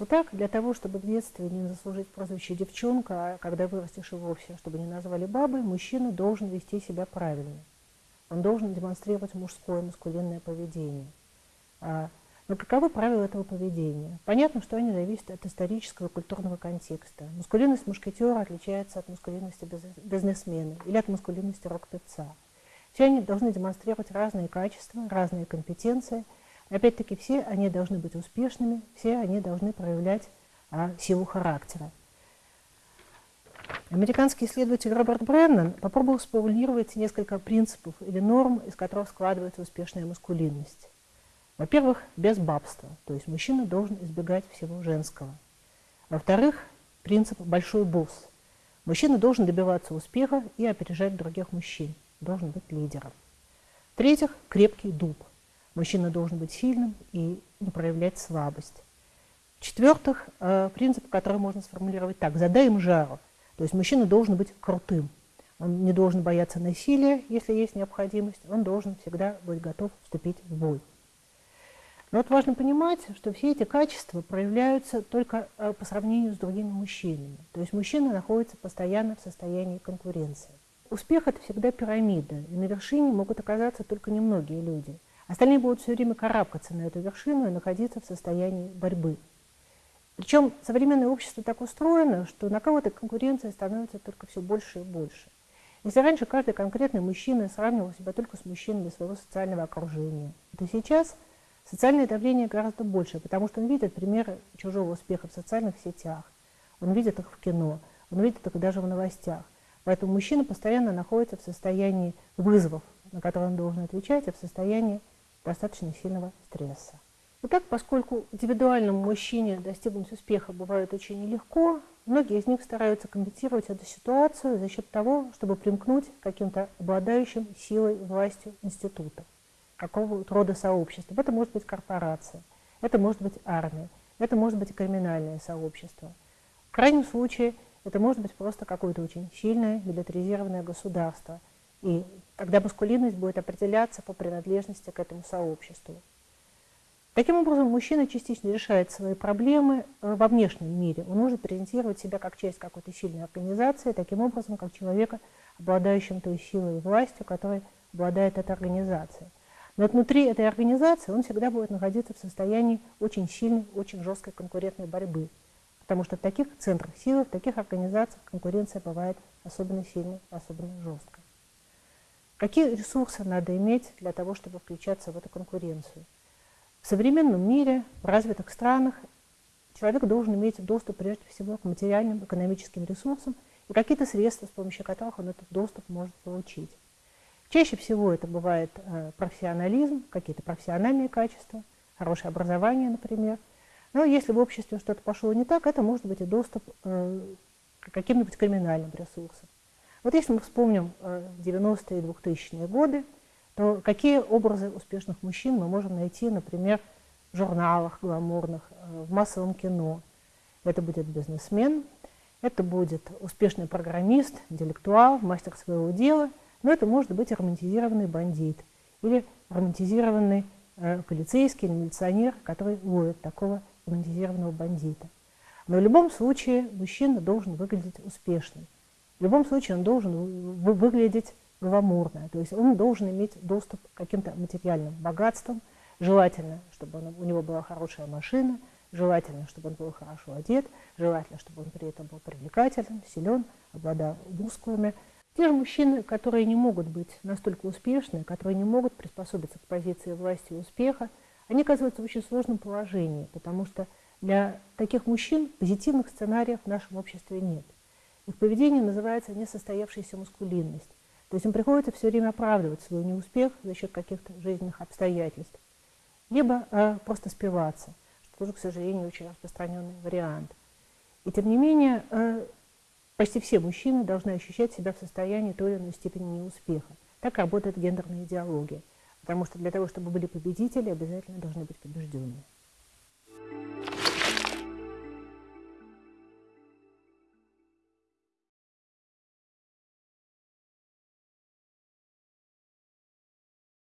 Итак, для того, чтобы в детстве не заслужить прозвище «девчонка», а когда вырастешь и вовсе, чтобы не назвали бабой, мужчина должен вести себя правильно. Он должен демонстрировать мужское, маскулинное поведение. А, но каковы правила этого поведения? Понятно, что они зависят от исторического и культурного контекста. Маскулинность мушкетера отличается от маскулинности бизнесмена или от маскулинности рок-певца. Все они должны демонстрировать разные качества, разные компетенции – Опять-таки, все они должны быть успешными, все они должны проявлять а, силу характера. Американский исследователь Роберт Бреннан попробовал сформулировать несколько принципов или норм, из которых складывается успешная маскулинность. Во-первых, без бабства, то есть мужчина должен избегать всего женского. Во-вторых, принцип «большой босс». Мужчина должен добиваться успеха и опережать других мужчин, должен быть лидером. В-третьих, крепкий дуб – Мужчина должен быть сильным и не проявлять слабость. В-четвертых, э, принцип, который можно сформулировать так. Задай им жару. То есть мужчина должен быть крутым. Он не должен бояться насилия, если есть необходимость. Он должен всегда быть готов вступить в бой. Но вот важно понимать, что все эти качества проявляются только э, по сравнению с другими мужчинами. То есть мужчина находится постоянно в состоянии конкуренции. Успех – это всегда пирамида, и на вершине могут оказаться только немногие люди – Остальные будут все время карабкаться на эту вершину и находиться в состоянии борьбы. Причем современное общество так устроено, что на кого-то конкуренция становится только все больше и больше. Если раньше каждый конкретный мужчина сравнивал себя только с мужчинами своего социального окружения, то сейчас социальное давление гораздо больше, потому что он видит примеры чужого успеха в социальных сетях, он видит их в кино, он видит их даже в новостях. Поэтому мужчина постоянно находится в состоянии вызовов, на которые он должен отвечать, и в состоянии достаточно сильного стресса. Итак, поскольку индивидуальному мужчине достигнуть успеха бывает очень нелегко, многие из них стараются компенсировать эту ситуацию за счет того, чтобы примкнуть к каким-то обладающим силой, властью институтов, какого-то рода сообщества. Это может быть корпорация, это может быть армия, это может быть криминальное сообщество. В крайнем случае, это может быть просто какое-то очень сильное милитаризированное государство. И Тогда маскулинность будет определяться по принадлежности к этому сообществу. Таким образом, мужчина частично решает свои проблемы э, во внешнем мире. Он может презентировать себя как часть какой-то сильной организации, таким образом, как человека, обладающим той силой и властью, которой обладает эта организация. Но внутри этой организации он всегда будет находиться в состоянии очень сильной, очень жесткой конкурентной борьбы. Потому что в таких центрах силы, в таких организациях конкуренция бывает особенно сильной, особенно жесткой. Какие ресурсы надо иметь для того, чтобы включаться в эту конкуренцию? В современном мире, в развитых странах, человек должен иметь доступ прежде всего к материальным экономическим ресурсам и какие-то средства, с помощью которых он этот доступ может получить. Чаще всего это бывает э, профессионализм, какие-то профессиональные качества, хорошее образование, например. Но если в обществе что-то пошло не так, это может быть и доступ э, к каким-нибудь криминальным ресурсам. Вот если мы вспомним 90-е и 2000-е годы, то какие образы успешных мужчин мы можем найти, например, в журналах гламурных, э, в массовом кино. Это будет бизнесмен, это будет успешный программист, интеллектуал, мастер своего дела, но это может быть романтизированный бандит или романтизированный э, полицейский или милиционер, который ловит такого романтизированного бандита. Но в любом случае мужчина должен выглядеть успешным. В любом случае он должен выглядеть гламурно, то есть он должен иметь доступ к каким-то материальным богатствам, желательно, чтобы он, у него была хорошая машина, желательно, чтобы он был хорошо одет, желательно, чтобы он при этом был привлекательным, силен, обладал мускулами. Те же мужчины, которые не могут быть настолько успешны, которые не могут приспособиться к позиции власти и успеха, они оказываются в очень сложном положении, потому что для таких мужчин позитивных сценариев в нашем обществе нет. Их поведение называется несостоявшаяся маскулинность. То есть им приходится все время оправдывать свой неуспех за счет каких-то жизненных обстоятельств. Либо э, просто спиваться, что тоже, к сожалению, очень распространенный вариант. И тем не менее, э, почти все мужчины должны ощущать себя в состоянии той или иной степени неуспеха. Так работает гендерная идеология. Потому что для того, чтобы были победители, обязательно должны быть побежденные.